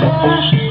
Oh,